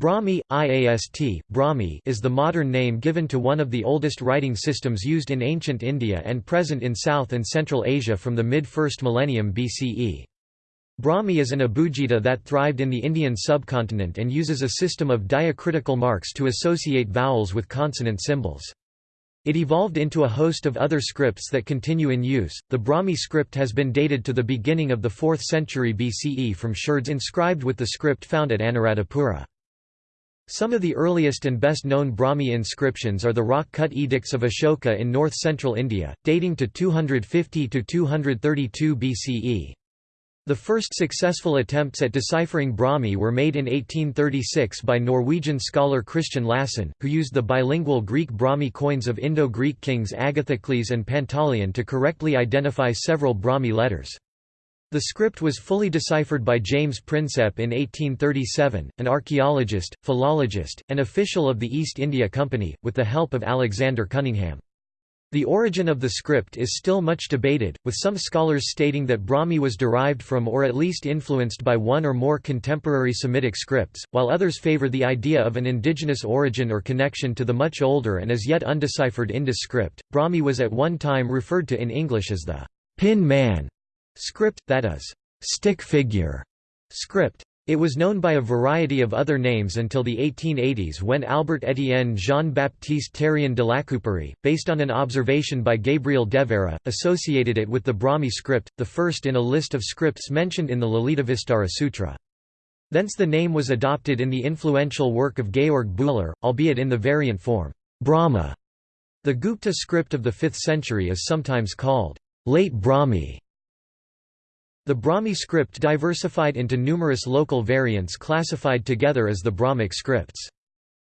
Brahmi, IAST, Brahmi is the modern name given to one of the oldest writing systems used in ancient India and present in South and Central Asia from the mid-1st millennium BCE. Brahmi is an abugida that thrived in the Indian subcontinent and uses a system of diacritical marks to associate vowels with consonant symbols. It evolved into a host of other scripts that continue in use. The Brahmi script has been dated to the beginning of the 4th century BCE from sherds inscribed with the script found at Anuradhapura. Some of the earliest and best-known Brahmi inscriptions are the rock-cut edicts of Ashoka in north-central India, dating to 250–232 BCE. The first successful attempts at deciphering Brahmi were made in 1836 by Norwegian scholar Christian Lassen, who used the bilingual Greek Brahmi coins of Indo-Greek kings Agathocles and Pantaleon to correctly identify several Brahmi letters. The script was fully deciphered by James Prinsep in 1837, an archaeologist, philologist, and official of the East India Company, with the help of Alexander Cunningham. The origin of the script is still much debated, with some scholars stating that Brahmi was derived from or at least influenced by one or more contemporary Semitic scripts, while others favor the idea of an indigenous origin or connection to the much older and as yet undeciphered Indus script. Brahmi was at one time referred to in English as the pin man Script, that is, stick figure script. It was known by a variety of other names until the 1880s when Albert Étienne Jean-Baptiste Terrien de Lacouperie, based on an observation by Gabriel Devéria, associated it with the Brahmi script, the first in a list of scripts mentioned in the Lalitavistara Sutra. Thence the name was adopted in the influential work of Georg Bühler, albeit in the variant form, Brahma. The Gupta script of the 5th century is sometimes called late Brahmi the Brahmi script diversified into numerous local variants classified together as the Brahmic scripts.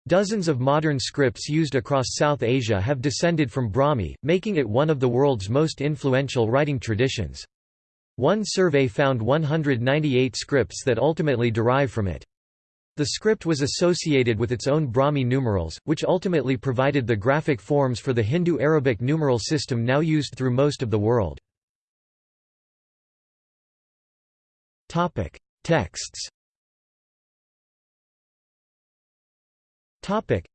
Dozens of modern scripts used across South Asia have descended from Brahmi, making it one of the world's most influential writing traditions. One survey found 198 scripts that ultimately derive from it. The script was associated with its own Brahmi numerals, which ultimately provided the graphic forms for the Hindu-Arabic numeral system now used through most of the world. Topic: Texts. Topic: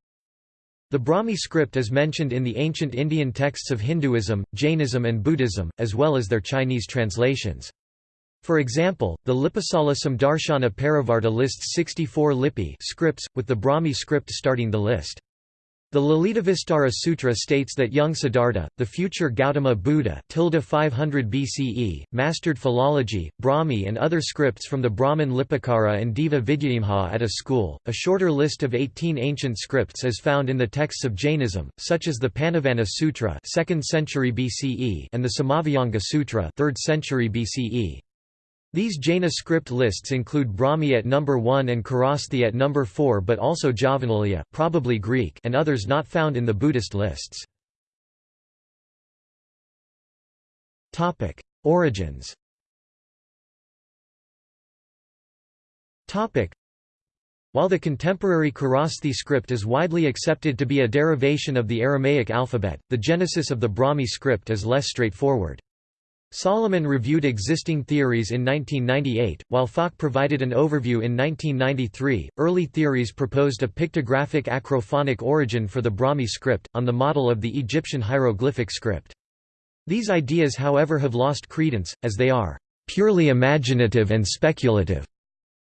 The Brahmi script is mentioned in the ancient Indian texts of Hinduism, Jainism and Buddhism, as well as their Chinese translations. For example, the Lipisala Samdarshana Parivarta lists 64 lipi scripts, with the Brahmi script starting the list. The Lalitavistara Sutra states that young Siddhartha, the future Gautama Buddha 500 BCE, mastered philology, Brahmi and other scripts from the Brahmin Lipikara and Deva Vidyayamha at a school. A shorter list of 18 ancient scripts is found in the texts of Jainism, such as the Panavana Sutra 2nd century BCE and the Samavayanga Sutra 3rd century BCE. These Jaina script lists include Brahmi at number 1 and Kharosthi at number 4 but also Javanelia probably Greek and others not found in the Buddhist lists. Origins. While the contemporary Kharosthi script is widely accepted to be a derivation of the Aramaic alphabet, the genesis of the Brahmi script is less straightforward. Salomon reviewed existing theories in 1998, while Falk provided an overview in 1993. Early theories proposed a pictographic acrophonic origin for the Brahmi script, on the model of the Egyptian hieroglyphic script. These ideas, however, have lost credence, as they are purely imaginative and speculative.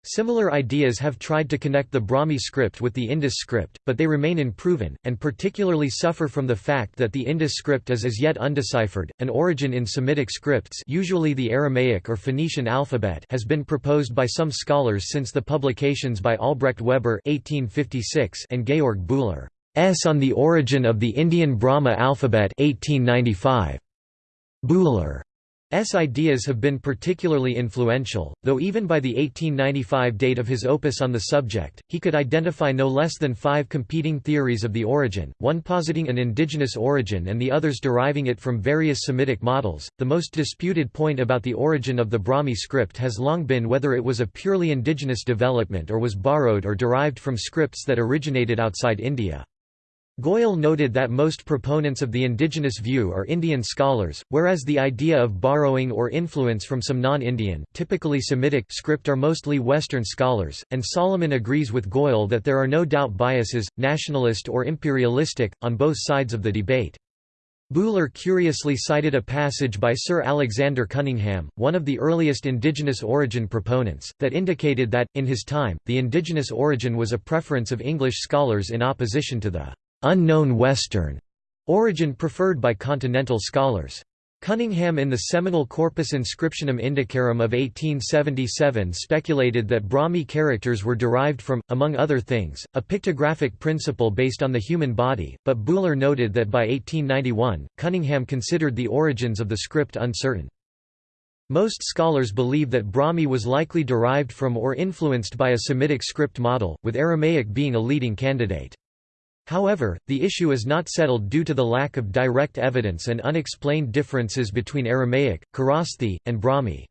Similar ideas have tried to connect the Brahmi script with the Indus script, but they remain unproven, and particularly suffer from the fact that the Indus script is as yet undeciphered. An origin in Semitic scripts, usually the Aramaic or Phoenician alphabet, has been proposed by some scholars since the publications by Albrecht Weber (1856) and Georg Bühler S on the origin of the Indian Brahma alphabet 1895. Bühler S ideas have been particularly influential, though even by the 1895 date of his opus on the subject, he could identify no less than five competing theories of the origin, one positing an indigenous origin and the others deriving it from various Semitic models. The most disputed point about the origin of the Brahmi script has long been whether it was a purely indigenous development or was borrowed or derived from scripts that originated outside India. Goyal noted that most proponents of the indigenous view are Indian scholars, whereas the idea of borrowing or influence from some non-Indian typically Semitic script are mostly Western scholars, and Salomon agrees with Goyal that there are no doubt biases, nationalist or imperialistic, on both sides of the debate. Buhler curiously cited a passage by Sir Alexander Cunningham, one of the earliest indigenous origin proponents, that indicated that, in his time, the indigenous origin was a preference of English scholars in opposition to the unknown Western origin preferred by continental scholars. Cunningham in the seminal Corpus Inscriptionum Indicarum of 1877 speculated that Brahmi characters were derived from, among other things, a pictographic principle based on the human body, but Buhler noted that by 1891, Cunningham considered the origins of the script uncertain. Most scholars believe that Brahmi was likely derived from or influenced by a Semitic script model, with Aramaic being a leading candidate. However, the issue is not settled due to the lack of direct evidence and unexplained differences between Aramaic, Kharosthi, and Brahmi.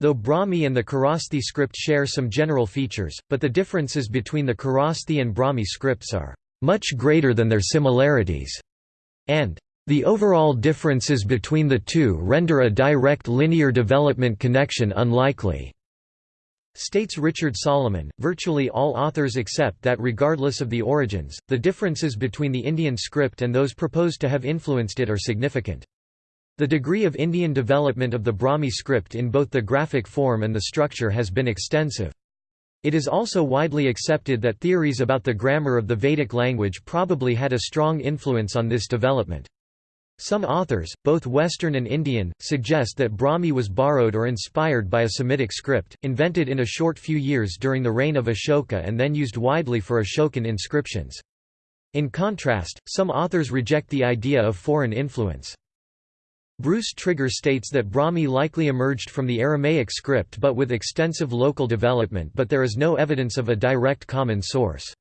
Though Brahmi and the Kharosthi script share some general features, but the differences between the Kharosthi and Brahmi scripts are much greater than their similarities, and the overall differences between the two render a direct linear development connection unlikely. States Richard Salomon, virtually all authors accept that regardless of the origins, the differences between the Indian script and those proposed to have influenced it are significant. The degree of Indian development of the Brahmi script in both the graphic form and the structure has been extensive. It is also widely accepted that theories about the grammar of the Vedic language probably had a strong influence on this development. Some authors, both Western and Indian, suggest that Brahmi was borrowed or inspired by a Semitic script, invented in a short few years during the reign of Ashoka and then used widely for Ashokan inscriptions. In contrast, some authors reject the idea of foreign influence. Bruce Trigger states that Brahmi likely emerged from the Aramaic script but with extensive local development but there is no evidence of a direct common source.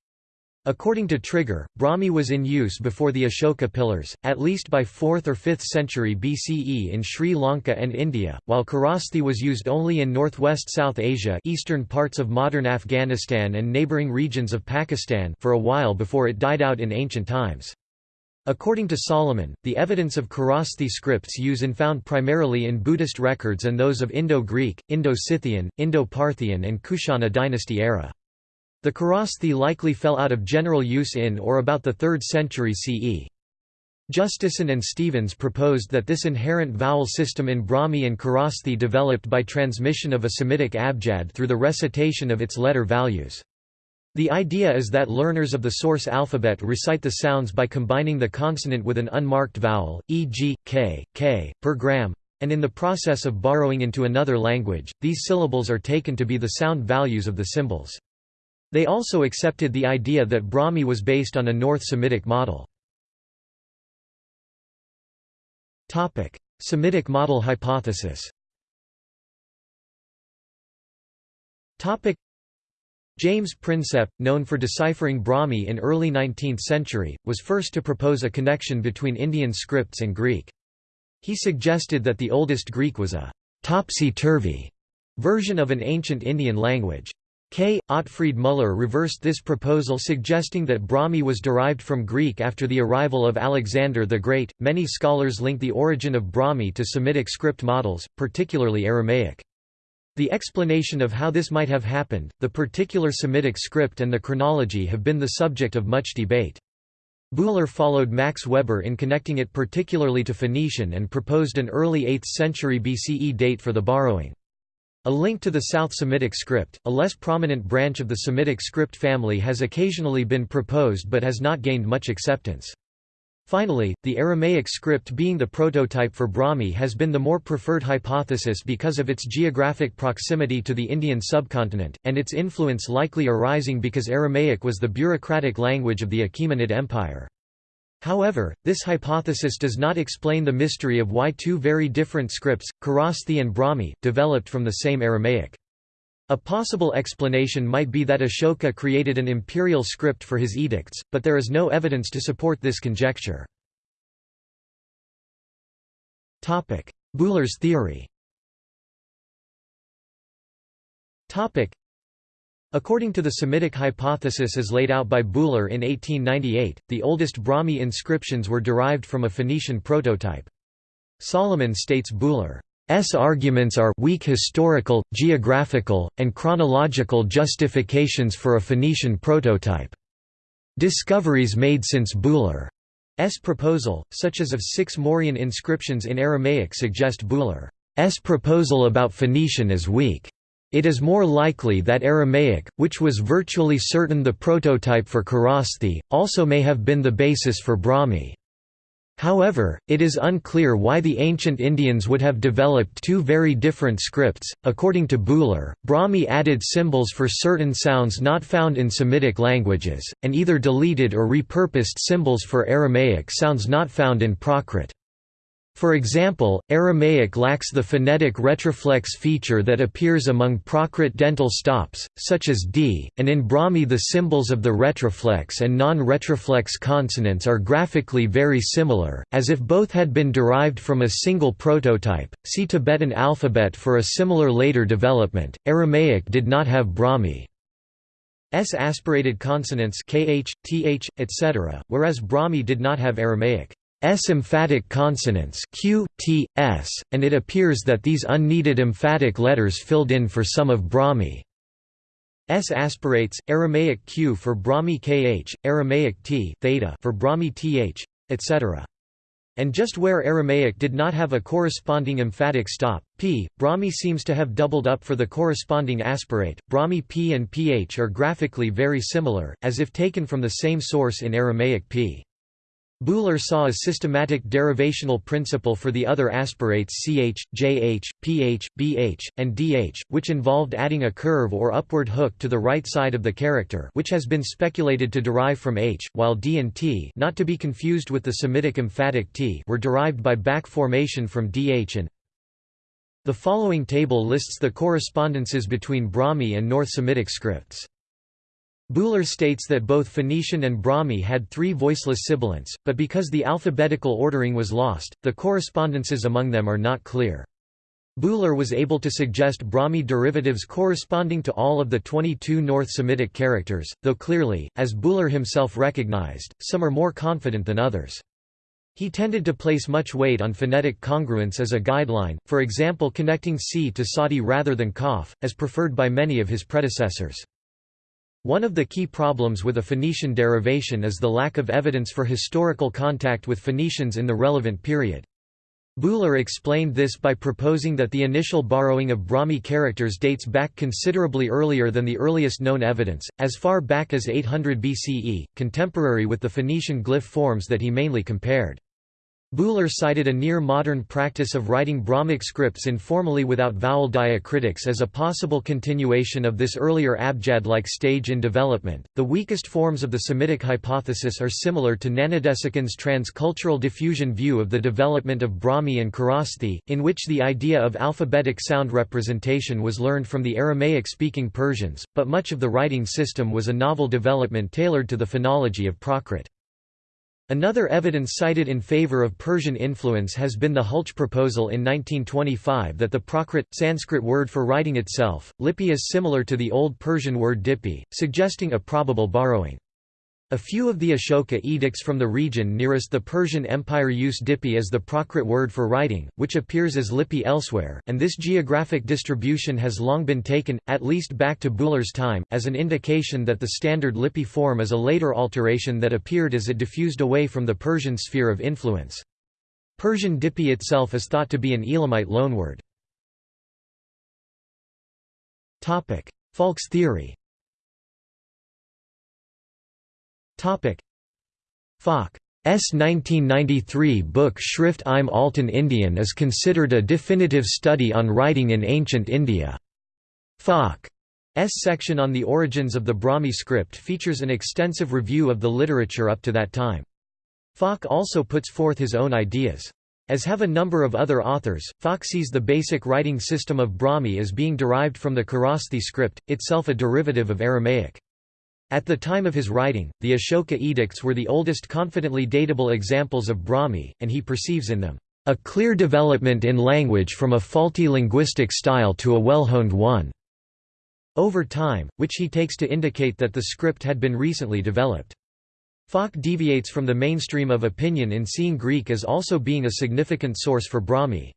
According to Trigger, Brahmi was in use before the Ashoka pillars, at least by 4th or 5th century BCE in Sri Lanka and India, while Kharosthi was used only in northwest South Asia eastern parts of modern Afghanistan and neighbouring regions of Pakistan for a while before it died out in ancient times. According to Salomon, the evidence of Kharosthi scripts use in found primarily in Buddhist records and those of Indo-Greek, Indo-Scythian, Indo-Parthian and Kushana dynasty era. The Kharosthi likely fell out of general use in or about the 3rd century CE. Justeson and Stephens proposed that this inherent vowel system in Brahmi and Kharosthi developed by transmission of a Semitic abjad through the recitation of its letter values. The idea is that learners of the source alphabet recite the sounds by combining the consonant with an unmarked vowel, e.g., k, k, per gram, and in the process of borrowing into another language, these syllables are taken to be the sound values of the symbols. They also accepted the idea that Brahmi was based on a North Semitic model. Semitic model hypothesis James Prinsep, known for deciphering Brahmi in early 19th century, was first to propose a connection between Indian scripts and Greek. He suggested that the oldest Greek was a topsy-turvy version of an ancient Indian language. K. Otfried Müller reversed this proposal suggesting that Brahmi was derived from Greek after the arrival of Alexander the Great. Many scholars link the origin of Brahmi to Semitic script models, particularly Aramaic. The explanation of how this might have happened, the particular Semitic script and the chronology have been the subject of much debate. Buhler followed Max Weber in connecting it particularly to Phoenician and proposed an early 8th century BCE date for the borrowing. A link to the South Semitic script, a less prominent branch of the Semitic script family has occasionally been proposed but has not gained much acceptance. Finally, the Aramaic script being the prototype for Brahmi has been the more preferred hypothesis because of its geographic proximity to the Indian subcontinent, and its influence likely arising because Aramaic was the bureaucratic language of the Achaemenid Empire. However, this hypothesis does not explain the mystery of why two very different scripts, Kharosthi and Brahmi, developed from the same Aramaic. A possible explanation might be that Ashoka created an imperial script for his edicts, but there is no evidence to support this conjecture. Buhler's theory According to the Semitic hypothesis as laid out by Buhler in 1898, the oldest Brahmi inscriptions were derived from a Phoenician prototype. Salomon states Buhler's arguments are weak historical, geographical, and chronological justifications for a Phoenician prototype. Discoveries made since Buhler's proposal, such as of six Mauryan inscriptions in Aramaic suggest Buhler's proposal about Phoenician as weak. It is more likely that Aramaic, which was virtually certain the prototype for Kharosthi, also may have been the basis for Brahmi. However, it is unclear why the ancient Indians would have developed two very different scripts. According to Buhler, Brahmi added symbols for certain sounds not found in Semitic languages, and either deleted or repurposed symbols for Aramaic sounds not found in Prakrit. For example, Aramaic lacks the phonetic retroflex feature that appears among Prakrit dental stops, such as d, and in Brahmi the symbols of the retroflex and non-retroflex consonants are graphically very similar, as if both had been derived from a single prototype. See Tibetan alphabet for a similar later development. Aramaic did not have Brahmi. S aspirated consonants kh, th, etc., whereas Brahmi did not have Aramaic. S emphatic consonants q, t, s, and it appears that these unneeded emphatic letters filled in for some of Brahmi. S aspirates, Aramaic q for Brahmi kh, Aramaic t theta for Brahmi th, etc. And just where Aramaic did not have a corresponding emphatic stop, p, Brahmi seems to have doubled up for the corresponding aspirate. Brahmi p and ph are graphically very similar, as if taken from the same source in Aramaic p. Buhler saw a systematic derivational principle for the other aspirates ch, jh, ph, bh, and dh, which involved adding a curve or upward hook to the right side of the character which has been speculated to derive from h, while d and t not to be confused with the Semitic emphatic t were derived by back formation from dh and The following table lists the correspondences between Brahmi and North Semitic scripts. Buhler states that both Phoenician and Brahmi had three voiceless sibilants, but because the alphabetical ordering was lost, the correspondences among them are not clear. Buhler was able to suggest Brahmi derivatives corresponding to all of the 22 North Semitic characters, though clearly, as Buhler himself recognized, some are more confident than others. He tended to place much weight on phonetic congruence as a guideline, for example connecting C to Sadi rather than Kaf, as preferred by many of his predecessors. One of the key problems with a Phoenician derivation is the lack of evidence for historical contact with Phoenicians in the relevant period. Buhler explained this by proposing that the initial borrowing of Brahmi characters dates back considerably earlier than the earliest known evidence, as far back as 800 BCE, contemporary with the Phoenician glyph forms that he mainly compared. Buhler cited a near-modern practice of writing Brahmic scripts informally without vowel diacritics as a possible continuation of this earlier abjad-like stage in development. The weakest forms of the Semitic hypothesis are similar to Gnanadesikan's transcultural diffusion view of the development of Brahmi and Kharosthi, in which the idea of alphabetic sound representation was learned from the Aramaic-speaking Persians, but much of the writing system was a novel development tailored to the phonology of Prakrit. Another evidence cited in favor of Persian influence has been the Hultzsch proposal in 1925 that the Prakrit, Sanskrit word for writing itself, lipi is similar to the Old Persian word dipi, suggesting a probable borrowing. A few of the Ashoka edicts from the region nearest the Persian Empire use Dipi as the Prakrit word for writing, which appears as lipi elsewhere, and this geographic distribution has long been taken, at least back to Buhler's time, as an indication that the standard lipi form is a later alteration that appeared as it diffused away from the Persian sphere of influence. Persian Dipi itself is thought to be an Elamite loanword. Falk's theory Falk's 1993 book Schrift im Alten Indien is considered a definitive study on writing in ancient India. Falk's section on the origins of the Brahmi script features an extensive review of the literature up to that time. Falk also puts forth his own ideas. As have a number of other authors, Falk sees the basic writing system of Brahmi as being derived from the Kharosthi script, itself a derivative of Aramaic. At the time of his writing, the Ashoka edicts were the oldest confidently datable examples of Brahmi, and he perceives in them, "...a clear development in language from a faulty linguistic style to a well-honed one." over time, which he takes to indicate that the script had been recently developed. Falk deviates from the mainstream of opinion in seeing Greek as also being a significant source for Brahmi.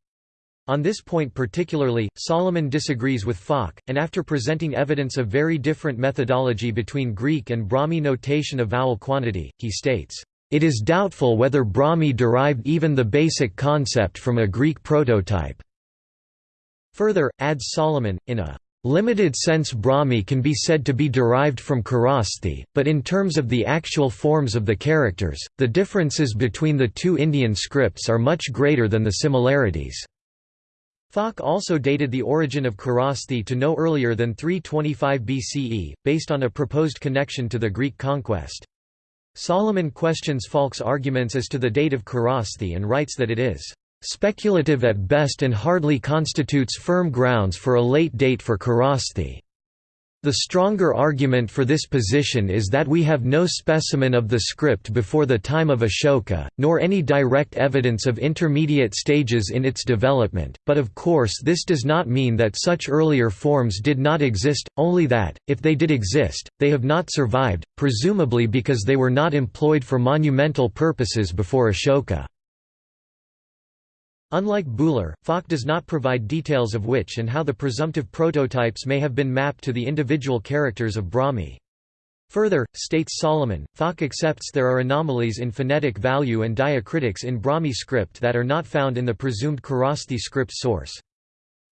On this point particularly, Salomon disagrees with Falk, and after presenting evidence of very different methodology between Greek and Brahmi notation of vowel quantity, he states, "...it is doubtful whether Brahmi derived even the basic concept from a Greek prototype." Further, adds Salomon, in a Limited sense Brahmi can be said to be derived from Kharosthi, but in terms of the actual forms of the characters, the differences between the two Indian scripts are much greater than the similarities. Falk also dated the origin of Kharosthi to no earlier than 325 BCE, based on a proposed connection to the Greek conquest. Salomon questions Falk's arguments as to the date of Kharosthi and writes that it is speculative at best and hardly constitutes firm grounds for a late date for Kharosthi. The stronger argument for this position is that we have no specimen of the script before the time of Ashoka, nor any direct evidence of intermediate stages in its development, but of course this does not mean that such earlier forms did not exist, only that, if they did exist, they have not survived, presumably because they were not employed for monumental purposes before Ashoka. Unlike Buhler, Falk does not provide details of which and how the presumptive prototypes may have been mapped to the individual characters of Brahmi. Further, states Salomon, Falk accepts there are anomalies in phonetic value and diacritics in Brahmi script that are not found in the presumed Kharosthi script source.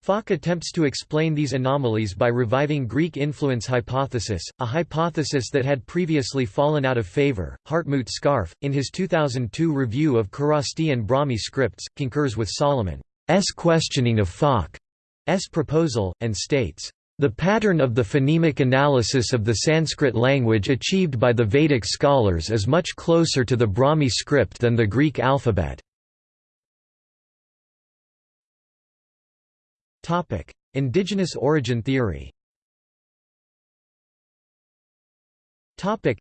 Falk attempts to explain these anomalies by reviving Greek influence hypothesis, a hypothesis that had previously fallen out of favor. Hartmut Scharfe, in his 2002 review of Kharosthi and Brahmi scripts, concurs with Salomon's questioning of Falk's proposal, and states, the pattern of the phonemic analysis of the Sanskrit language achieved by the Vedic scholars is much closer to the Brahmi script than the Greek alphabet. Topic: Indigenous origin theory. Topic: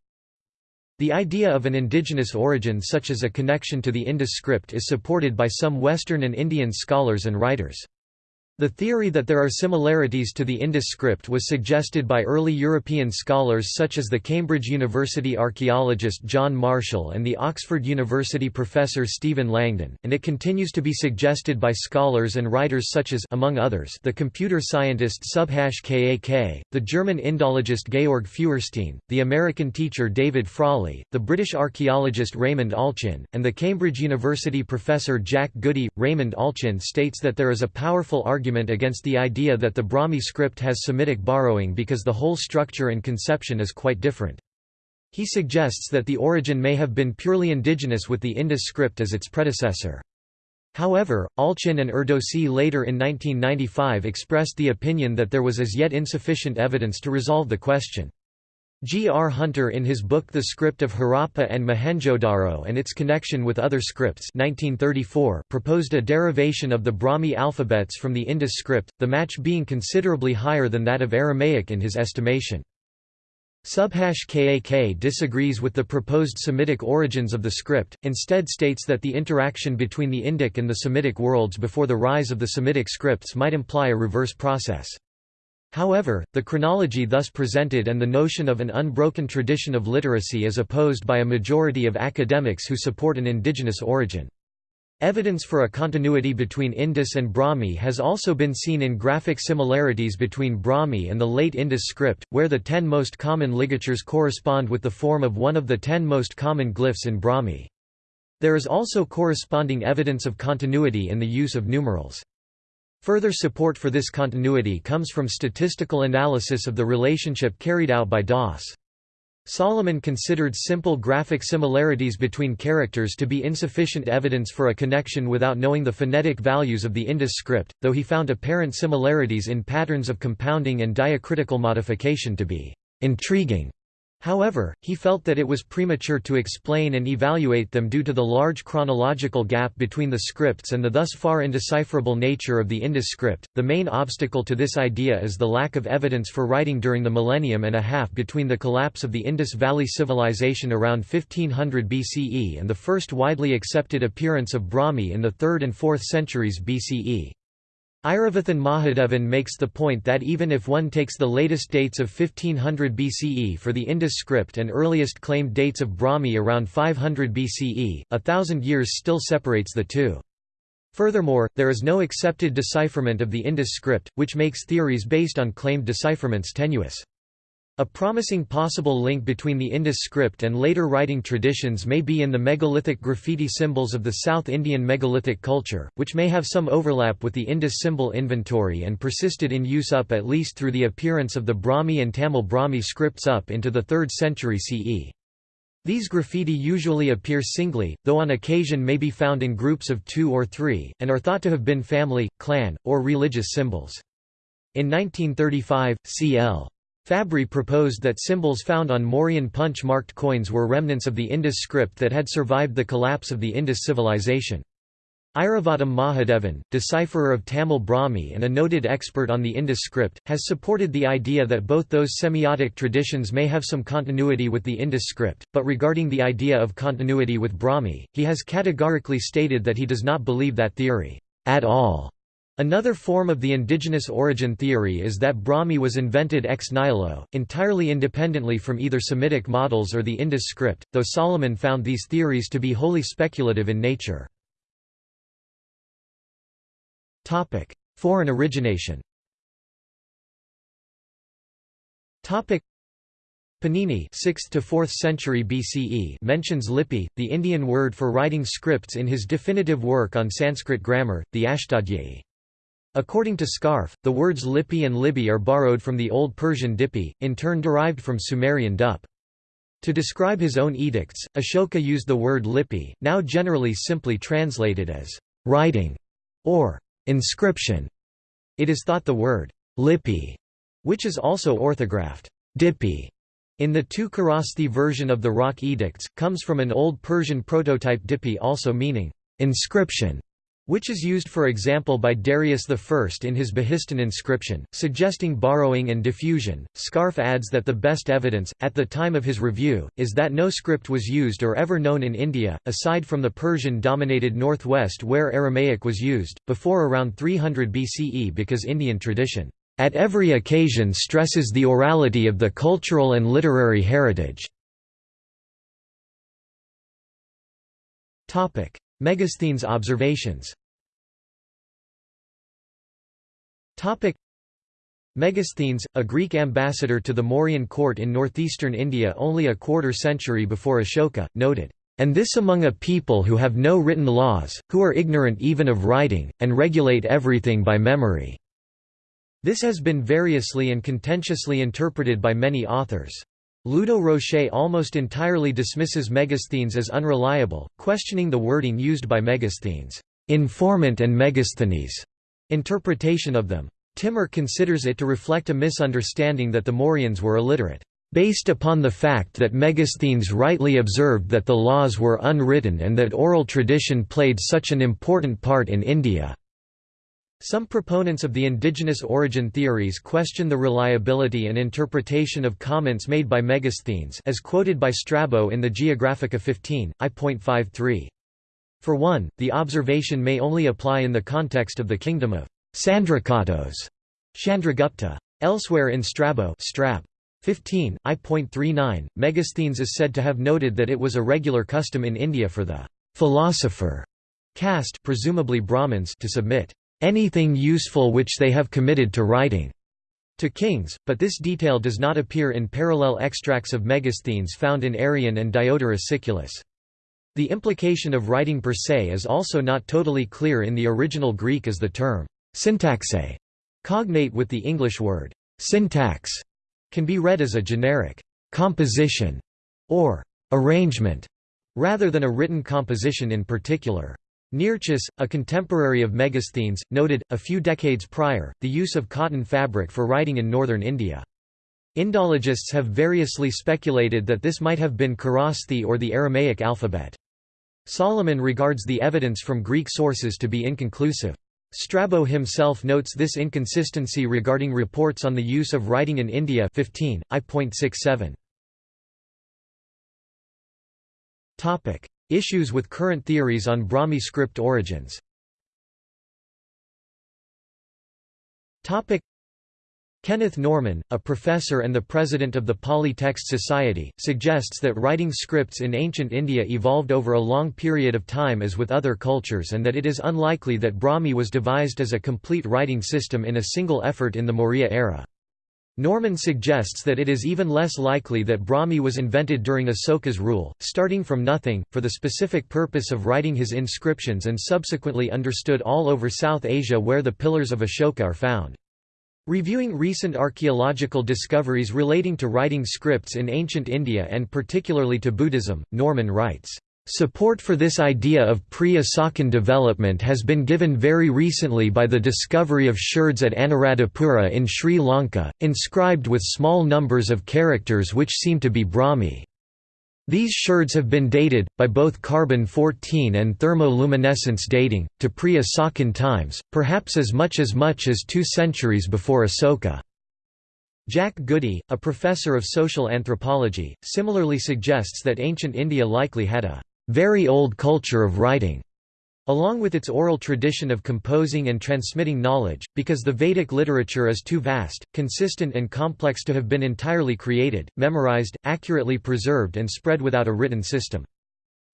The idea of an indigenous origin such as a connection to the Indus script is supported by some Western and Indian scholars and writers. The theory that there are similarities to the Indus script was suggested by early European scholars such as the Cambridge University archaeologist John Marshall and the Oxford University professor Stephen Langdon, and it continues to be suggested by scholars and writers such as among others, the computer scientist Subhash Kak, the German Indologist Georg Feuerstein, the American teacher David Frawley, the British archaeologist Raymond Allchin, and the Cambridge University professor Jack Goody. Raymond Allchin states that there is a powerful argument argument against the idea that the Brahmi script has Semitic borrowing because the whole structure and conception is quite different. He suggests that the origin may have been purely indigenous with the Indus script as its predecessor. However, Allchin and Erdosy later in 1995 expressed the opinion that there was as yet insufficient evidence to resolve the question. G. R. Hunter in his book The Script of Harappa and Mohenjo-Daro and its connection with other scripts 1934 proposed a derivation of the Brahmi alphabets from the Indus script, the match being considerably higher than that of Aramaic in his estimation. Subhash Kak disagrees with the proposed Semitic origins of the script, instead states that the interaction between the Indic and the Semitic worlds before the rise of the Semitic scripts might imply a reverse process. However, the chronology thus presented and the notion of an unbroken tradition of literacy is opposed by a majority of academics who support an indigenous origin. Evidence for a continuity between Indus and Brahmi has also been seen in graphic similarities between Brahmi and the late Indus script, where the ten most common ligatures correspond with the form of one of the ten most common glyphs in Brahmi. There is also corresponding evidence of continuity in the use of numerals. Further support for this continuity comes from statistical analysis of the relationship carried out by Doss. Salomon considered simple graphic similarities between characters to be insufficient evidence for a connection without knowing the phonetic values of the Indus script, though he found apparent similarities in patterns of compounding and diacritical modification to be intriguing. However, he felt that it was premature to explain and evaluate them due to the large chronological gap between the scripts and the thus far indecipherable nature of the Indus script. The main obstacle to this idea is the lack of evidence for writing during the millennium and a half between the collapse of the Indus Valley Civilization around 1500 BCE and the first widely accepted appearance of Brahmi in the 3rd and 4th centuries BCE. Iravatham Mahadevan makes the point that even if one takes the latest dates of 1500 BCE for the Indus script and earliest claimed dates of Brahmi around 500 BCE, a thousand years still separates the two. Furthermore, there is no accepted decipherment of the Indus script, which makes theories based on claimed decipherments tenuous. A promising possible link between the Indus script and later writing traditions may be in the megalithic graffiti symbols of the South Indian megalithic culture, which may have some overlap with the Indus symbol inventory and persisted in use up at least through the appearance of the Brahmi and Tamil Brahmi scripts up into the 3rd century CE. These graffiti usually appear singly, though on occasion may be found in groups of two or three, and are thought to have been family, clan, or religious symbols. In 1935, C.L. Fabri proposed that symbols found on Mauryan punch-marked coins were remnants of the Indus script that had survived the collapse of the Indus civilization. Iravatham Mahadevan, decipherer of Tamil Brahmi and a noted expert on the Indus script, has supported the idea that both those semiotic traditions may have some continuity with the Indus script, but regarding the idea of continuity with Brahmi, he has categorically stated that he does not believe that theory at all. Another form of the indigenous origin theory is that Brahmi was invented ex nihilo, entirely independently from either Semitic models or the Indus script, though Salomon found these theories to be wholly speculative in nature. Foreign origination Panini 6th to 4th century BCE mentions Lipi, the Indian word for writing scripts in his definitive work on Sanskrit grammar, the Ashtadhyayi. According to Scharfe, the words Lipi and Libby are borrowed from the Old Persian Dipi, in turn derived from Sumerian Dup. To describe his own edicts, Ashoka used the word Lipi, now generally simply translated as writing or inscription. It is thought the word Lipi, which is also orthographed Dipi, in the Tu-Kharosthi version of the Rock Edicts, comes from an Old Persian prototype Dipi also meaning inscription which is used for example by Darius I in his Behistun inscription, suggesting borrowing and diffusion. Scharfe adds that the best evidence, at the time of his review, is that no script was used or ever known in India, aside from the Persian-dominated northwest where Aramaic was used, before around 300 BCE because Indian tradition, at every occasion stresses the orality of the cultural and literary heritage. Megasthenes observations Megasthenes, a Greek ambassador to the Mauryan court in northeastern India only a quarter century before Ashoka, noted, "...and this among a people who have no written laws, who are ignorant even of writing, and regulate everything by memory." This has been variously and contentiously interpreted by many authors. Ludo Rocher almost entirely dismisses Megasthenes as unreliable, questioning the wording used by Megasthenes, informant and Megasthenes interpretation of them. Timmer considers it to reflect a misunderstanding that the Mauryans were illiterate, based upon the fact that Megasthenes rightly observed that the laws were unwritten and that oral tradition played such an important part in India. Some proponents of the indigenous origin theories question the reliability and interpretation of comments made by Megasthenes as quoted by Strabo in the Geographica 15, I.53. For one, the observation may only apply in the context of the kingdom of Sandrakottos, Chandragupta. Elsewhere in Strabo Strab. 15, I.39, Megasthenes is said to have noted that it was a regular custom in India for the philosopher caste presumably Brahmins to submit anything useful which they have committed to writing to kings, but this detail does not appear in parallel extracts of Megasthenes found in Arrian and Diodorus Siculus. The implication of writing per se is also not totally clear in the original Greek as the term syntaxe, cognate with the English word syntax, can be read as a generic composition or arrangement, rather than a written composition in particular. Nearchus, a contemporary of Megasthenes, noted, a few decades prior, the use of cotton fabric for writing in northern India. Indologists have variously speculated that this might have been Kharosthi or the Aramaic alphabet. Salomon regards the evidence from Greek sources to be inconclusive. Strabo himself notes this inconsistency regarding reports on the use of writing in India 15, I.67. Issues with current theories on Brahmi script origins Kenneth Norman, a professor and the president of the Pali Text Society, suggests that writing scripts in ancient India evolved over a long period of time as with other cultures and that it is unlikely that Brahmi was devised as a complete writing system in a single effort in the Maurya era. Norman suggests that it is even less likely that Brahmi was invented during Asoka's rule, starting from nothing, for the specific purpose of writing his inscriptions and subsequently understood all over South Asia where the pillars of Ashoka are found. Reviewing recent archaeological discoveries relating to writing scripts in ancient India and particularly to Buddhism, Norman writes, Support for this idea of pre-Asokan development has been given very recently by the discovery of sherds at Anuradhapura in Sri Lanka, inscribed with small numbers of characters which seem to be Brahmi. These sherds have been dated, by both carbon-14 and thermoluminescence dating, to pre-Asokan times, perhaps as much as much as two centuries before Asoka. Jack Goody, a professor of social anthropology, similarly suggests that ancient India likely had a very old culture of writing along with its oral tradition of composing and transmitting knowledge, because the Vedic literature is too vast, consistent and complex to have been entirely created, memorized, accurately preserved and spread without a written system.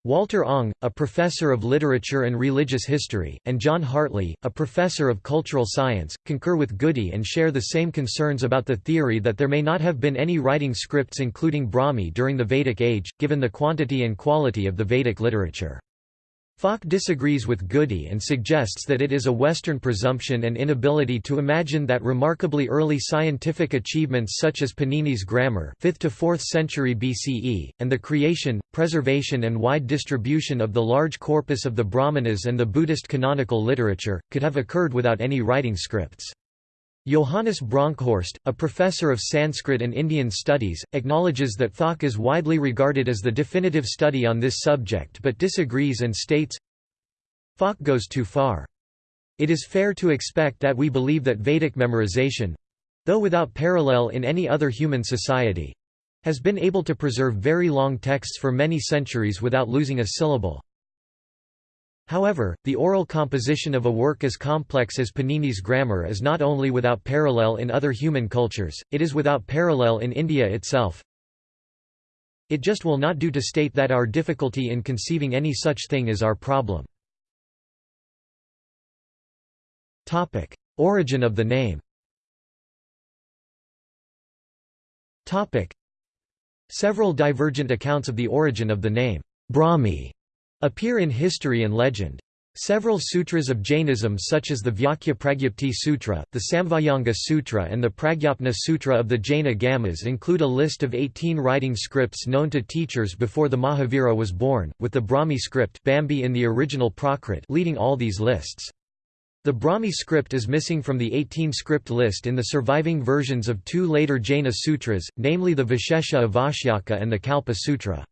Walter Ong, a professor of literature and religious history, and John Hartley, a professor of cultural science, concur with Goody and share the same concerns about the theory that there may not have been any writing scripts including Brahmi during the Vedic age, given the quantity and quality of the Vedic literature. Falk disagrees with Goody and suggests that it is a Western presumption and inability to imagine that remarkably early scientific achievements such as Panini's grammar 5th to 4th century BCE, and the creation, preservation and wide distribution of the large corpus of the Brahmanas and the Buddhist canonical literature, could have occurred without any writing scripts. Johannes Bronkhorst, a professor of Sanskrit and Indian studies, acknowledges that Falk is widely regarded as the definitive study on this subject but disagrees and states, Falk goes too far. It is fair to expect that we believe that Vedic memorization—though without parallel in any other human society—has been able to preserve very long texts for many centuries without losing a syllable. However, the oral composition of a work as complex as Panini's grammar is not only without parallel in other human cultures, it is without parallel in India itself. It just will not do to state that our difficulty in conceiving any such thing is our problem. Topic: Origin of the name Topic: Several divergent accounts of the origin of the name, Brahmi, appear in history and legend. Several sutras of Jainism such as the Vyakya Sutra, the Samvayanga Sutra and the Pragyapna Sutra of the Jaina Gamas include a list of 18 writing scripts known to teachers before the Mahavira was born, with the Brahmi script Bambhi in the original Prakrit leading all these lists. The Brahmi script is missing from the 18 script list in the surviving versions of two later Jaina sutras, namely the Vishesha Avashyaka and the Kalpa Sutra.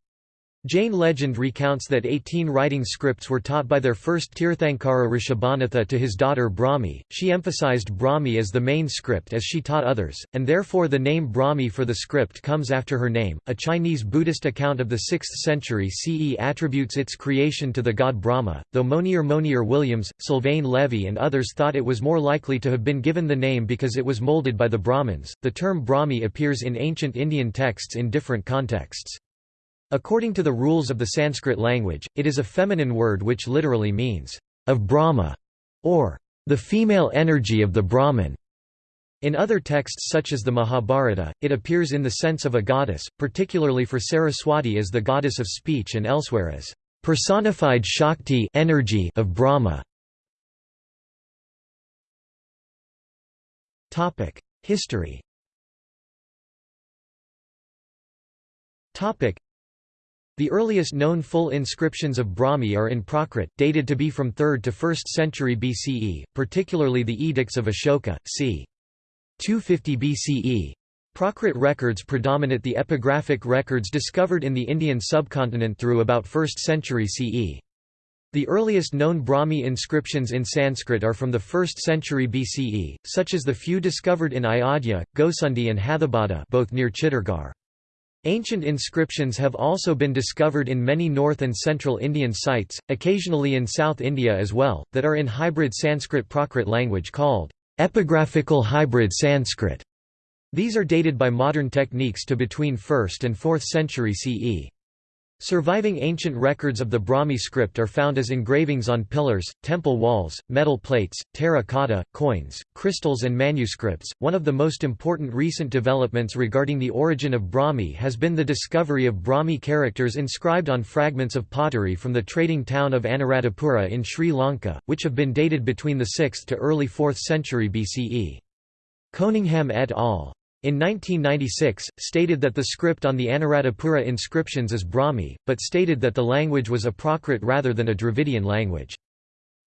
Jain legend recounts that 18 writing scripts were taught by their first Tirthankara Rishabhanatha to his daughter Brahmi. She emphasized Brahmi as the main script as she taught others, and therefore the name Brahmi for the script comes after her name. A Chinese Buddhist account of the 6th century CE attributes its creation to the god Brahma, though Monier Monier Williams, Sylvain Lévi, and others thought it was more likely to have been given the name because it was molded by the Brahmins. The term Brahmi appears in ancient Indian texts in different contexts. According to the rules of the Sanskrit language, it is a feminine word which literally means, of Brahma, or the female energy of the Brahman. In other texts such as the Mahabharata, it appears in the sense of a goddess, particularly for Saraswati as the goddess of speech and elsewhere as personified Shakti energy of Brahma. History the earliest known full inscriptions of Brahmi are in Prakrit, dated to be from 3rd to 1st century BCE, particularly the Edicts of Ashoka, c. 250 BCE. Prakrit records predominate the epigraphic records discovered in the Indian subcontinent through about 1st century CE. The earliest known Brahmi inscriptions in Sanskrit are from the 1st century BCE, such as the few discovered in Ayodhya, Gosundi and Hathibada both near Chittorgarh. Ancient inscriptions have also been discovered in many north and central Indian sites, occasionally in South India as well, that are in hybrid Sanskrit Prakrit language called epigraphical hybrid Sanskrit. These are dated by modern techniques to between 1st and 4th century CE. Surviving ancient records of the Brahmi script are found as engravings on pillars, temple walls, metal plates, terracotta, coins, crystals, and manuscripts. One of the most important recent developments regarding the origin of Brahmi has been the discovery of Brahmi characters inscribed on fragments of pottery from the trading town of Anuradhapura in Sri Lanka, which have been dated between the 6th to early 4th century BCE. Coningham et al in 1996, stated that the script on the Anuradhapura inscriptions is Brahmi, but stated that the language was a Prakrit rather than a Dravidian language.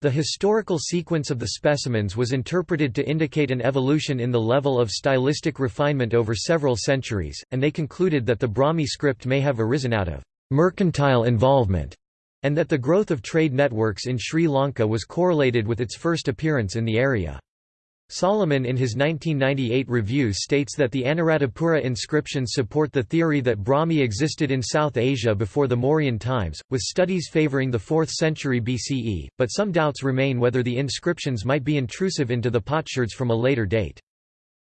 The historical sequence of the specimens was interpreted to indicate an evolution in the level of stylistic refinement over several centuries, and they concluded that the Brahmi script may have arisen out of mercantile involvement, and that the growth of trade networks in Sri Lanka was correlated with its first appearance in the area. Salomon in his 1998 review states that the Anuradhapura inscriptions support the theory that Brahmi existed in South Asia before the Mauryan times, with studies favoring the 4th century BCE, but some doubts remain whether the inscriptions might be intrusive into the potsherds from a later date.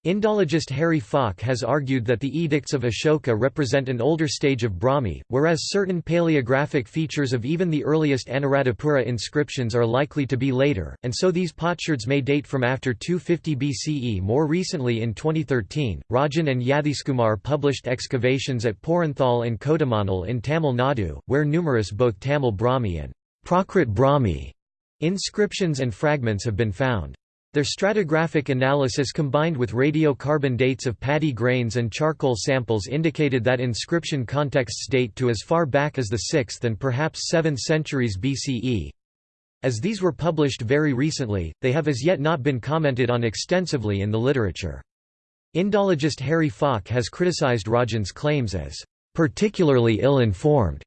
Indologist Harry Falk has argued that the edicts of Ashoka represent an older stage of Brahmi, whereas certain paleographic features of even the earliest Anuradhapura inscriptions are likely to be later, and so these potsherds may date from after 250 BCE. More recently in 2013, Rajan and Yatheeskumar published excavations at Porunthal and Kodumanal in Tamil Nadu, where numerous both Tamil Brahmi and Prakrit Brahmi inscriptions and fragments have been found. Their stratigraphic analysis combined with radiocarbon dates of paddy grains and charcoal samples indicated that inscription contexts date to as far back as the 6th and perhaps 7th centuries BCE. As these were published very recently, they have as yet not been commented on extensively in the literature. Indologist Harry Falk has criticized Rajan's claims as particularly ill-informed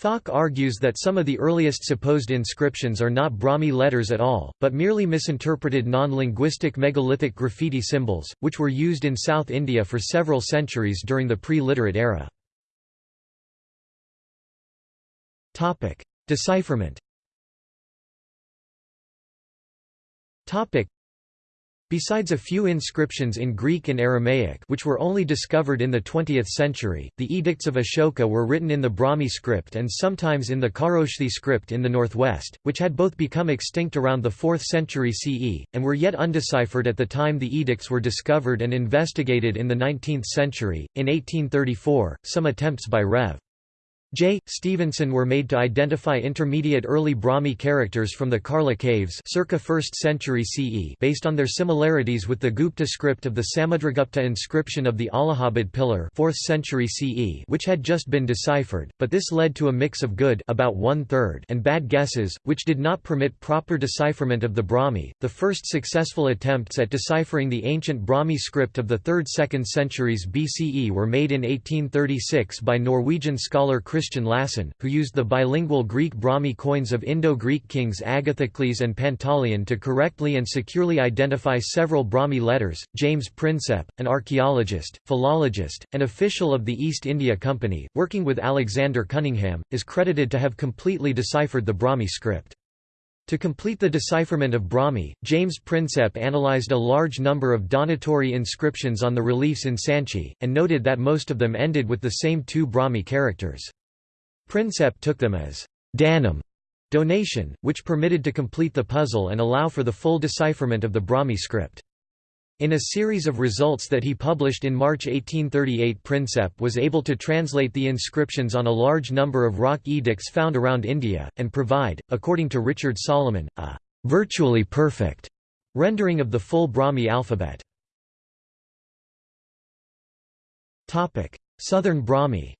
Falk argues that some of the earliest supposed inscriptions are not Brahmi letters at all, but merely misinterpreted non-linguistic megalithic graffiti symbols, which were used in South India for several centuries during the pre-literate era. Decipherment Besides a few inscriptions in Greek and Aramaic which were only discovered in the 20th century, the edicts of Ashoka were written in the Brahmi script and sometimes in the Kharoshthi script in the northwest, which had both become extinct around the 4th century CE, and were yet undeciphered at the time the edicts were discovered and investigated in the 19th century. In 1834, some attempts by Rev. J. Stevenson were made to identify intermediate early Brahmi characters from the Karla caves circa 1st century CE based on their similarities with the Gupta script of the Samudragupta inscription of the Allahabad pillar 4th century CE which had just been deciphered, but this led to a mix of good about one third and bad guesses, which did not permit proper decipherment of the Brahmi. The first successful attempts at deciphering the ancient Brahmi script of the 3rd–2nd centuries BCE were made in 1836 by Norwegian scholar Christian Lassen, who used the bilingual Greek Brahmi coins of Indo-Greek kings Agathocles and Pantaleon to correctly and securely identify several Brahmi letters. James Prinsep, an archaeologist, philologist, and official of the East India Company, working with Alexander Cunningham, is credited to have completely deciphered the Brahmi script. To complete the decipherment of Brahmi, James Prinsep analyzed a large number of donatory inscriptions on the reliefs in Sanchi, and noted that most of them ended with the same two Brahmi characters. Prinsep took them as danam donation, which permitted to complete the puzzle and allow for the full decipherment of the Brahmi script. In a series of results that he published in March 1838 Prinsep was able to translate the inscriptions on a large number of rock edicts found around India, and provide, according to Richard Salomon, a «virtually perfect» rendering of the full Brahmi alphabet. Southern Brahmi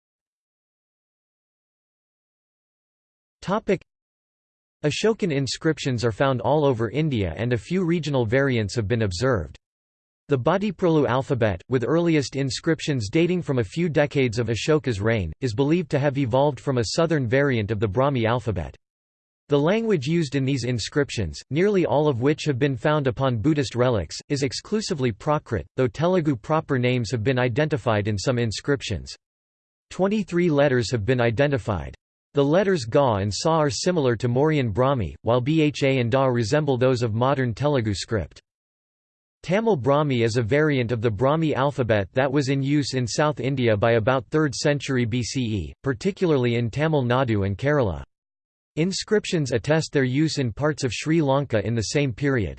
Ashokan inscriptions are found all over India and a few regional variants have been observed. The Bhattiprolu alphabet, with earliest inscriptions dating from a few decades of Ashoka's reign, is believed to have evolved from a southern variant of the Brahmi alphabet. The language used in these inscriptions, nearly all of which have been found upon Buddhist relics, is exclusively Prakrit, though Telugu proper names have been identified in some inscriptions. Twenty-three letters have been identified. The letters Ga and Sa are similar to Mauryan Brahmi, while Bha and Da resemble those of modern Telugu script. Tamil Brahmi is a variant of the Brahmi alphabet that was in use in South India by about 3rd century BCE, particularly in Tamil Nadu and Kerala. Inscriptions attest their use in parts of Sri Lanka in the same period.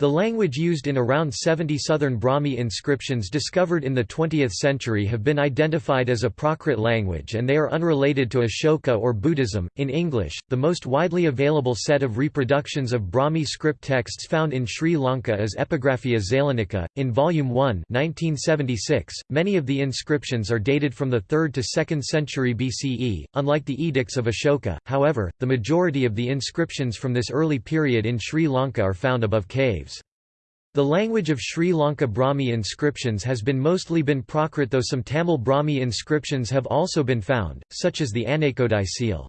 The language used in around 70 southern Brahmi inscriptions discovered in the 20th century have been identified as a Prakrit language and they are unrelated to Ashoka or Buddhism. In English, the most widely available set of reproductions of Brahmi script texts found in Sri Lanka is Epigraphia Zeylanica. In Volume 1, 1976, many of the inscriptions are dated from the 3rd to 2nd century BCE, unlike the edicts of Ashoka. However, the majority of the inscriptions from this early period in Sri Lanka are found above caves. The language of Sri Lanka Brahmi inscriptions has been mostly been Prakrit though some Tamil Brahmi inscriptions have also been found, such as the Anakodai seal.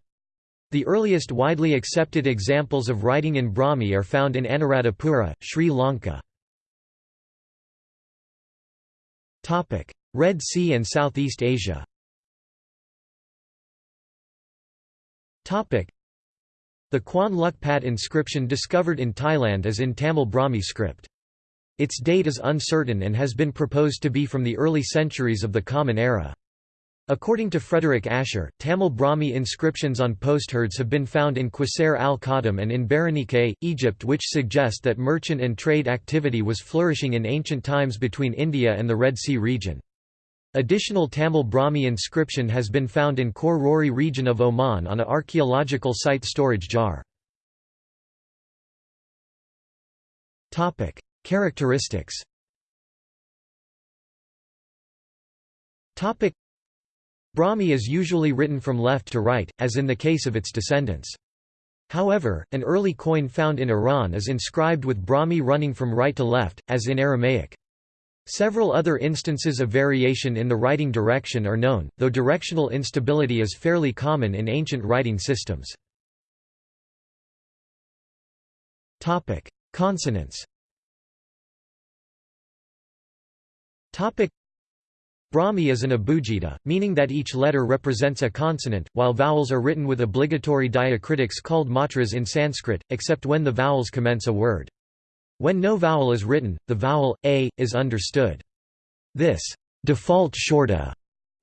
The earliest widely accepted examples of writing in Brahmi are found in Anuradhapura, Sri Lanka. Red Sea and Southeast Asia The Khuan Luk Pat inscription discovered in Thailand is in Tamil Brahmi script. Its date is uncertain and has been proposed to be from the early centuries of the Common Era. According to Frederick Asher, Tamil Brahmi inscriptions on potsherds have been found in Qusayr al-Khadim and in Berenike, Egypt which suggest that merchant and trade activity was flourishing in ancient times between India and the Red Sea region. Additional Tamil Brahmi inscription has been found in Khor Rori region of Oman on a archaeological site storage jar. Characteristics Brahmi is usually written from left to right, as in the case of its descendants. However, an early coin found in Iran is inscribed with Brahmi running from right to left, as in Aramaic. Several other instances of variation in the writing direction are known, though directional instability is fairly common in ancient writing systems. Consonants Brahmi is an abugida, meaning that each letter represents a consonant, while vowels are written with obligatory diacritics called matras in Sanskrit, except when the vowels commence a word. When no vowel is written, the vowel, a, is understood. This default short a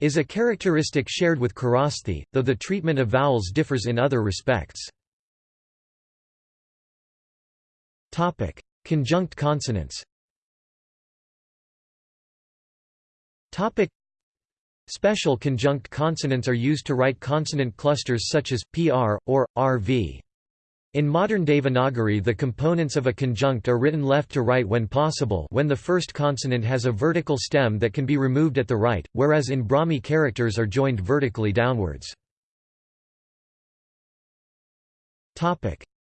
is a characteristic shared with Kharosthi, though the treatment of vowels differs in other respects. Conjunct consonants Special conjunct consonants are used to write consonant clusters such as pr, or, rv. In modern Devanagari the components of a conjunct are written left to right when possible when the first consonant has a vertical stem that can be removed at the right, whereas in Brahmi characters are joined vertically downwards.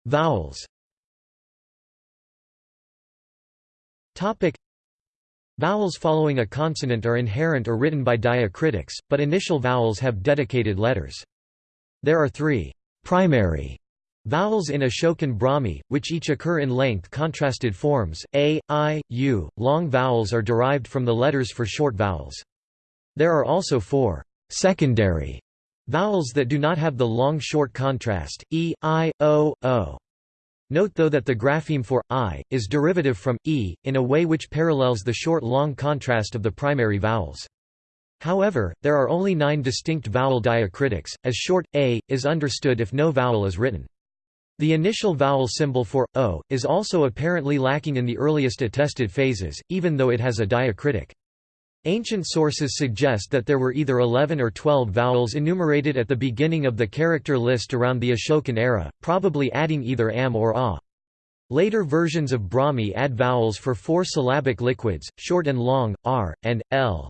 Vowels Vowels following a consonant are inherent or written by diacritics, but initial vowels have dedicated letters. There are three primary vowels in Ashokan Brahmi, which each occur in length contrasted forms, a, i, u. Long vowels are derived from the letters for short vowels. There are also four secondary vowels that do not have the long-short contrast, e, i, o, o. Note though that the grapheme for i is derivative from e in a way which parallels the short-long contrast of the primary vowels. However, there are only nine distinct vowel diacritics, as short a is understood if no vowel is written. The initial vowel symbol for o is also apparently lacking in the earliest attested phases, even though it has a diacritic. Ancient sources suggest that there were either 11 or 12 vowels enumerated at the beginning of the character list around the Ashokan era, probably adding either am or a. Later versions of Brahmi add vowels for four syllabic liquids, short and long, r, and, l.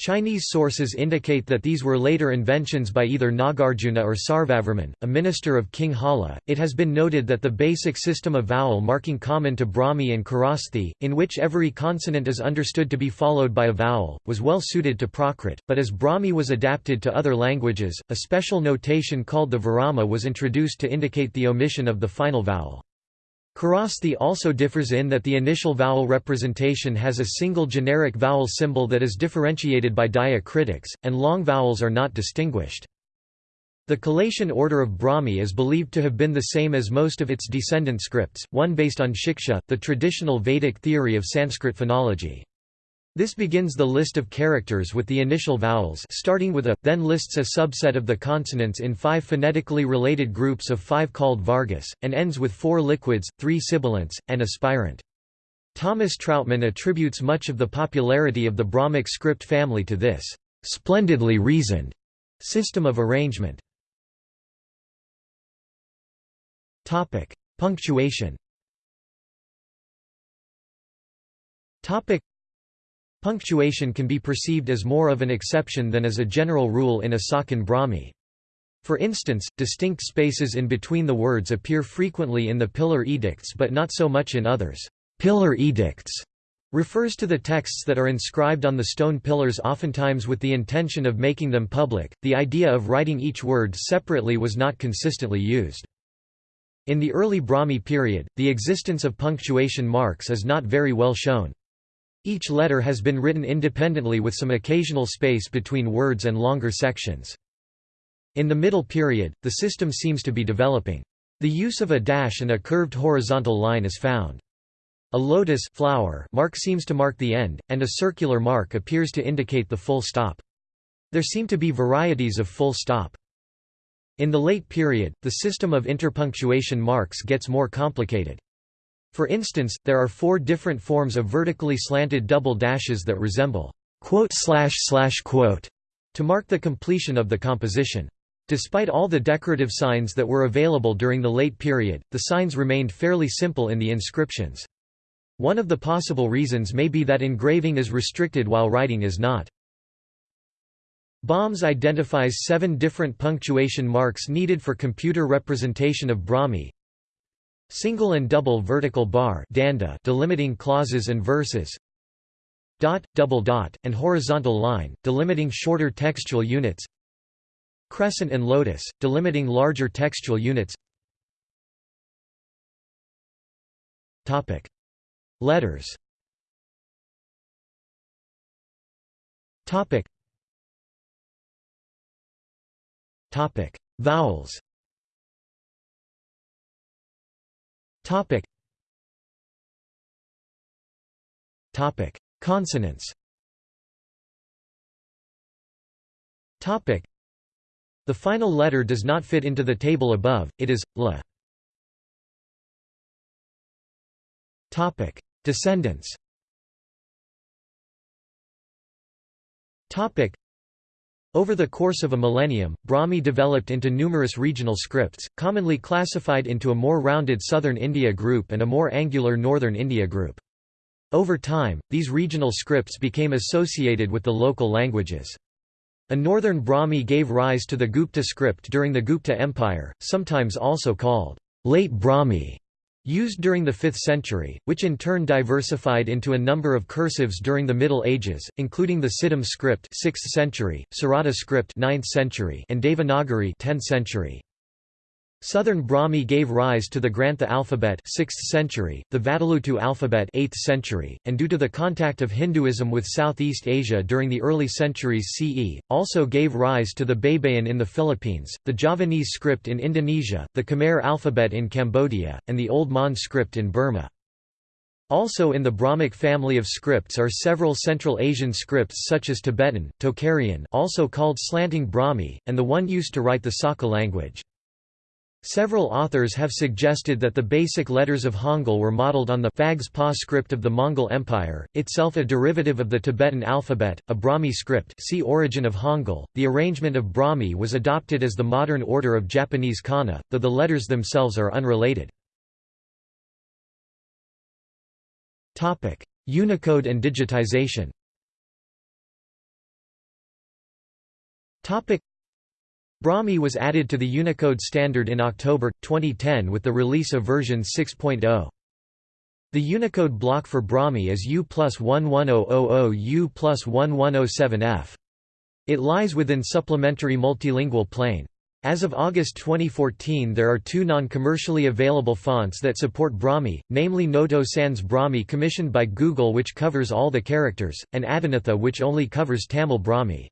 Chinese sources indicate that these were later inventions by either Nagarjuna or Sarvavarman, a minister of King Hala. It has been noted that the basic system of vowel marking common to Brahmi and Kharosthi, in which every consonant is understood to be followed by a vowel, was well suited to Prakrit, but as Brahmi was adapted to other languages, a special notation called the Virama was introduced to indicate the omission of the final vowel. Kharosthi also differs in that the initial vowel representation has a single generic vowel symbol that is differentiated by diacritics, and long vowels are not distinguished. The Kalashan order of Brahmi is believed to have been the same as most of its descendant scripts, one based on Shiksha, the traditional Vedic theory of Sanskrit phonology. This begins the list of characters with the initial vowels starting with a, then lists a subset of the consonants in five phonetically related groups of five called Vargas, and ends with four liquids, three sibilants, and a spirant. Thomas Trautmann attributes much of the popularity of the Brahmic script family to this splendidly reasoned system of arrangement. Topic: Punctuation. Topic: Punctuation can be perceived as more of an exception than as a general rule in a Sakan Brahmi. For instance, distinct spaces in between the words appear frequently in the pillar edicts but not so much in others. Pillar edicts refers to the texts that are inscribed on the stone pillars oftentimes with the intention of making them public. The idea of writing each word separately was not consistently used. In the early Brahmi period, the existence of punctuation marks is not very well shown. Each letter has been written independently with some occasional space between words and longer sections. In the middle period, the system seems to be developing. The use of a dash and a curved horizontal line is found. A lotus flower mark seems to mark the end, and a circular mark appears to indicate the full stop. There seem to be varieties of full stop. In the late period, the system of interpunctuation marks gets more complicated. For instance, there are four different forms of vertically slanted double dashes that resemble quote slash slash quote to mark the completion of the composition. Despite all the decorative signs that were available during the late period, the signs remained fairly simple in the inscriptions. One of the possible reasons may be that engraving is restricted while writing is not. Bohms identifies seven different punctuation marks needed for computer representation of Brahmi. Single and double vertical bar danda delimiting clauses and verses. Dot, double dot, and horizontal line, delimiting shorter textual units. Crescent and lotus, delimiting larger textual units. Topic: Letters. Topic: Topic: Vowels. Topic. Topic: Consonants. Topic. The final letter does not fit into the table above, it is, la. Topic: Descendants. Topic: over the course of a millennium, Brahmi developed into numerous regional scripts, commonly classified into a more rounded southern India group and a more angular northern India group. Over time, these regional scripts became associated with the local languages. A northern Brahmi gave rise to the Gupta script during the Gupta Empire, sometimes also called late Brahmi used during the 5th century, which in turn diversified into a number of cursives during the Middle Ages, including the Siddham script 6th century, Sarada script 9th century, and Devanagari 10th century. Southern Brahmi gave rise to the Grantha alphabet 6th century, the Vatteluttu alphabet 8th century, and due to the contact of Hinduism with Southeast Asia during the early centuries CE, also gave rise to the Baybayin in the Philippines, the Javanese script in Indonesia, the Khmer alphabet in Cambodia, and the Old Mon script in Burma. Also in the Brahmic family of scripts are several Central Asian scripts such as Tibetan, Tocharian also called slanting Brahmi, and the one used to write the Saka language. Several authors have suggested that the basic letters of Hangul were modeled on the Phags Pa script of the Mongol Empire, itself a derivative of the Tibetan alphabet, a Brahmi script see Origin of Hangul. The arrangement of Brahmi was adopted as the modern order of Japanese kana, though the letters themselves are unrelated. Unicode and digitization Brahmi was added to the Unicode standard in October, 2010 with the release of version 6.0. The Unicode block for Brahmi is U plus 11000 U plus 1107F. It lies within supplementary multilingual plane. As of August 2014 there are two non-commercially available fonts that support Brahmi, namely Noto Sans Brahmi commissioned by Google which covers all the characters, and Adinatha which only covers Tamil Brahmi.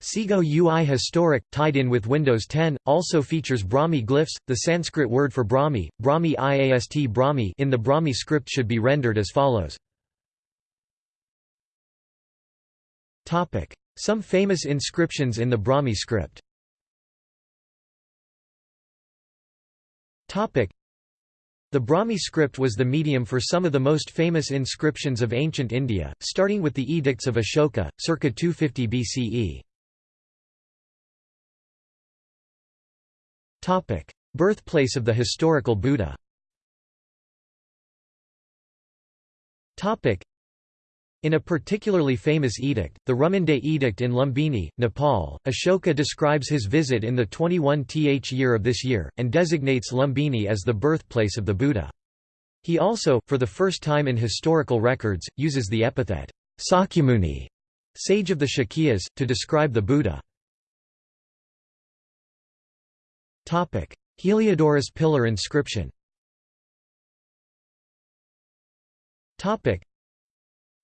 Segoe UI Historic, tied in with Windows 10, also features Brahmi glyphs. The Sanskrit word for Brahmi, Brahmi IAST Brahmi in the Brahmi script should be rendered as follows. Some famous inscriptions in the Brahmi script the Brahmi script was the medium for some of the most famous inscriptions of ancient India, starting with the Edicts of Ashoka, circa 250 BCE. Birthplace of the historical Buddha Topic: in a particularly famous edict, the Rummindei Edict in Lumbini, Nepal, Ashoka describes his visit in the 21th year of this year, and designates Lumbini as the birthplace of the Buddha. He also, for the first time in historical records, uses the epithet, Sakyamuni, sage of the Shakyas, to describe the Buddha. Heliodorus pillar inscription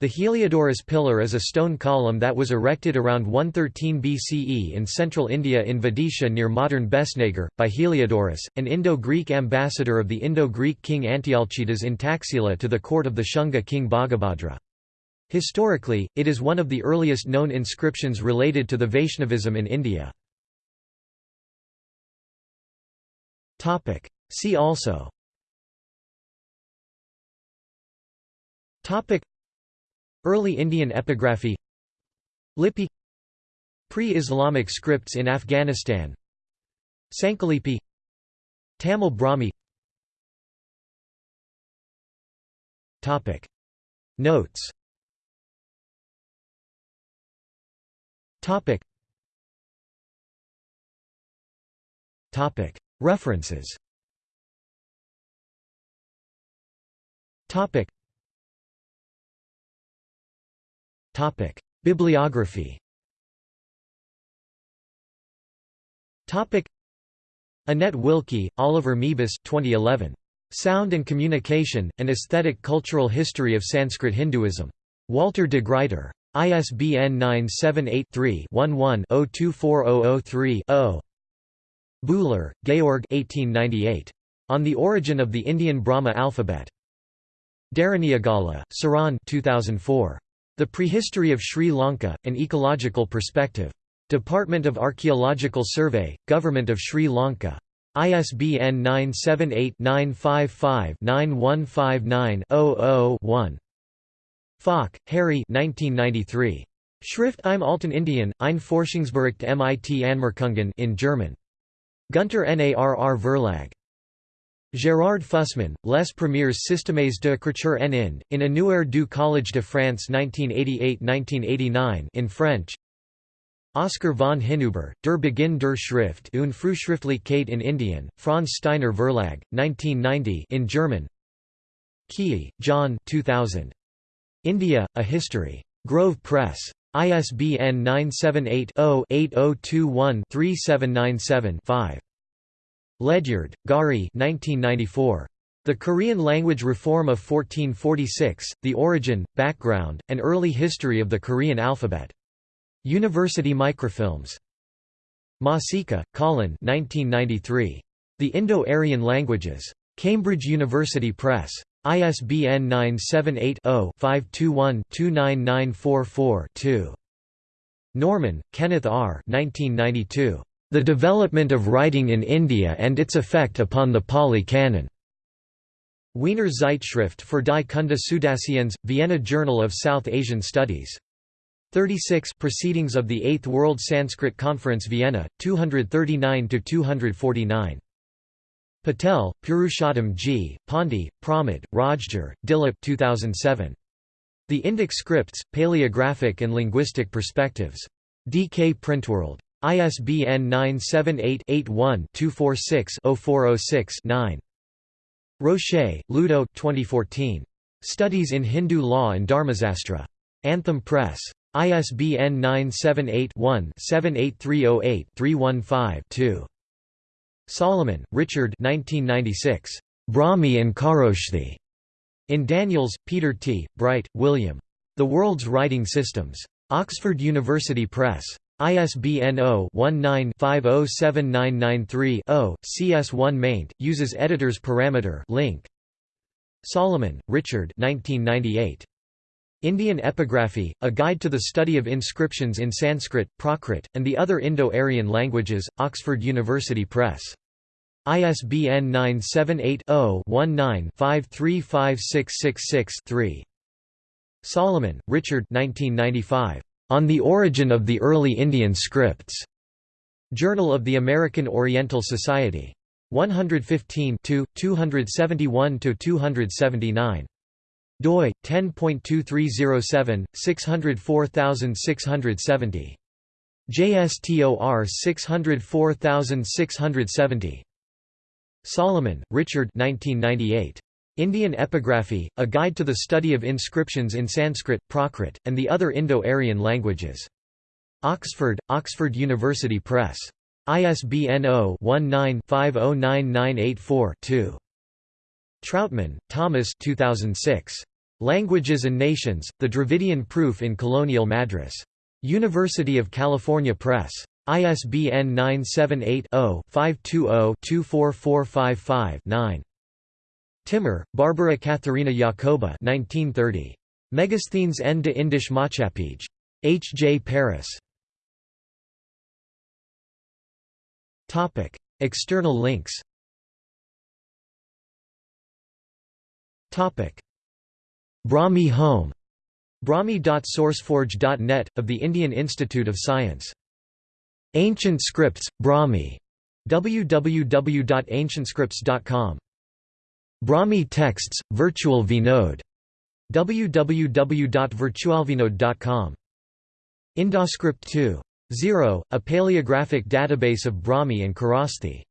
the Heliodorus pillar is a stone column that was erected around 113 BCE in central India in Vidisha near modern Besnagar, by Heliodorus, an Indo-Greek ambassador of the Indo-Greek king Antialcidas in Taxila to the court of the Shunga king Bhagabhadra. Historically, it is one of the earliest known inscriptions related to the Vaishnavism in India. See also. Topic. Early Indian epigraphy. Lipi. Pre-Islamic scripts in Afghanistan. Sankalipi Tamil Brahmi. Topic. Notes. Topic. Topic References Topic Topic: Bibliography. Topic: Annette Wilke, Oliver Moebus 2011. Sound and Communication: An Aesthetic Cultural History of Sanskrit Hinduism. Walter de Gruyter. ISBN 978-3-11-024003-0. Buhler, Georg 1898. On the Origin of the Indian Brahma Alphabet. Deraniyagala, Siran 2004. The Prehistory of Sri Lanka, An Ecological Perspective. Department of Archaeological Survey, Government of Sri Lanka. ISBN 978-955-9159-00-1. Falk, Harry 1993. Schrift im Alten Indien, ein Forschungsbericht mit Anmerkungen in German. Gunter Narr Verlag. Gérard Fussman, Les premiers systèmes d'écriture en Inde, in Annuaire du Collège de France 1988–1989 in French Oscar von Hinüber, Der Beginn der Schrift und Frühschriftlichkeit in Indien, Franz Steiner Verlag, 1990 in German Keay, John 2000. India, A History. Grove Press. ISBN 978 0 8021 3797 5. Ledyard, Gari 1994. The Korean Language Reform of 1446, The Origin, Background, and Early History of the Korean Alphabet. University Microfilms. Masica, Colin 1993. The Indo-Aryan Languages. Cambridge University Press. ISBN 978-0-521-29944-2. Norman, Kenneth R. 1992. The Development of Writing in India and its Effect upon the Pali Canon. Wiener Zeitschrift für die Kunde Vienna Journal of South Asian Studies. 36 Proceedings of the Eighth World Sanskrit Conference Vienna, 239–249. Patel, Purushottam G., Pandey, Pramod, Rajgor, Dilip 2007. The Indic Scripts, Paleographic and Linguistic Perspectives. DK Printworld. ISBN 978-81-246-0406-9. Rocher, Ludo 2014. Studies in Hindu Law and Dharmasastra. Anthem Press. ISBN 978-1-78308-315-2. Salomon, Richard 1996. Brahmi and Kharoshthi. In Daniels, Peter T., Bright, William. The World's Writing Systems. Oxford University Press. ISBN 0-19-507993-0, CS1 maint, uses editor's parameter link. Salomon, Richard 1998. Indian Epigraphy, A Guide to the Study of Inscriptions in Sanskrit, Prakrit, and the Other Indo-Aryan Languages, Oxford University Press. ISBN 978 0 19 535666 Salomon, Richard 1995. On the Origin of the Early Indian Scripts. Journal of the American Oriental Society. 115 271–279. doi, 10.2307, 604670. JSTOR 604670. Salomon, Richard 1998. Indian Epigraphy, A Guide to the Study of Inscriptions in Sanskrit, Prakrit, and the Other Indo-Aryan Languages. Oxford, Oxford University Press. ISBN 0-19-509984-2. Trautmann, Thomas 2006. Languages and Nations, The Dravidian Proof in Colonial Madras. University of California Press. ISBN 978 0 520 24455 Timmer, Barbara Katharina Jacoba 1930. Megasthenes en de Indisch Maatschappij. H. J. Paris. External links Brahmi Home Brahmi.sourceforge.net, of the Indian Institute of Science. Ancient Scripts, Brahmi. www.ancientscripts.com Brahmi Texts, Virtual Vinodh. www.virtualvinodh.com. Indoscript 2.0, a paleographic database of Brahmi and Kharosthi.